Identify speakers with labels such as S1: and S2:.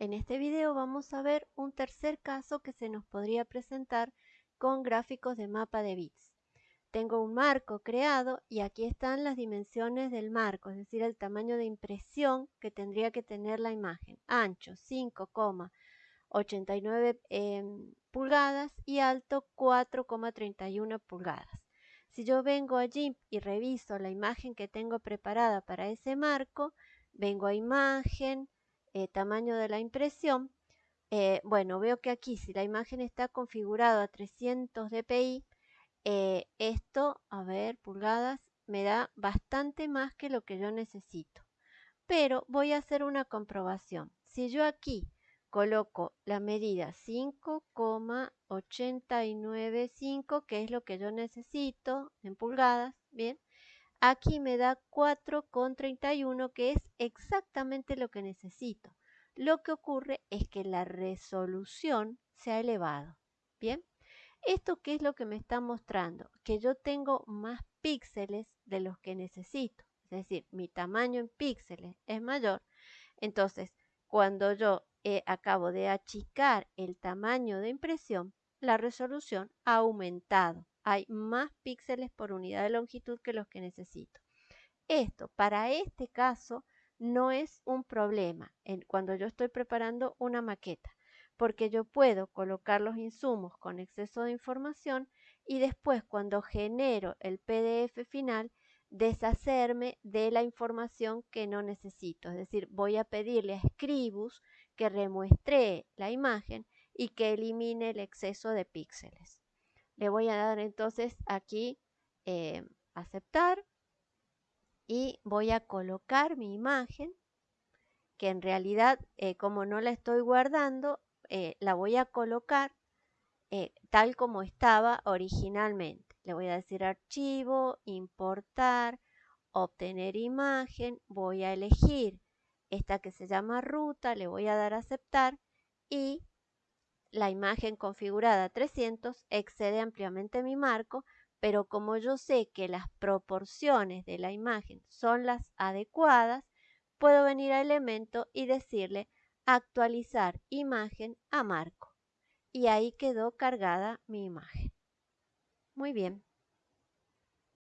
S1: En este video vamos a ver un tercer caso que se nos podría presentar con gráficos de mapa de bits. Tengo un marco creado y aquí están las dimensiones del marco, es decir, el tamaño de impresión que tendría que tener la imagen. Ancho 5,89 em, pulgadas y alto 4,31 pulgadas. Si yo vengo allí y reviso la imagen que tengo preparada para ese marco, vengo a imagen, eh, tamaño de la impresión, eh, bueno, veo que aquí si la imagen está configurada a 300 dpi, eh, esto, a ver, pulgadas, me da bastante más que lo que yo necesito. Pero voy a hacer una comprobación. Si yo aquí coloco la medida 5,895, que es lo que yo necesito en pulgadas, bien, Aquí me da 4,31 que es exactamente lo que necesito. Lo que ocurre es que la resolución se ha elevado. Bien, ¿esto qué es lo que me está mostrando? Que yo tengo más píxeles de los que necesito. Es decir, mi tamaño en píxeles es mayor. Entonces, cuando yo eh, acabo de achicar el tamaño de impresión, la resolución ha aumentado hay más píxeles por unidad de longitud que los que necesito. Esto, para este caso, no es un problema cuando yo estoy preparando una maqueta, porque yo puedo colocar los insumos con exceso de información y después cuando genero el PDF final, deshacerme de la información que no necesito. Es decir, voy a pedirle a Scribus que remuestre la imagen y que elimine el exceso de píxeles. Le voy a dar entonces aquí eh, aceptar y voy a colocar mi imagen que en realidad eh, como no la estoy guardando eh, la voy a colocar tal como estaba originalmente. Le voy a decir archivo, importar, obtener imagen, voy a elegir esta que se llama ruta, le voy a dar aceptar y la imagen configurada 300 excede ampliamente mi marco, pero como yo sé que las proporciones de la imagen son las adecuadas, puedo venir a elemento y decirle actualizar imagen a marco. Y ahí quedó cargada mi imagen. Muy bien.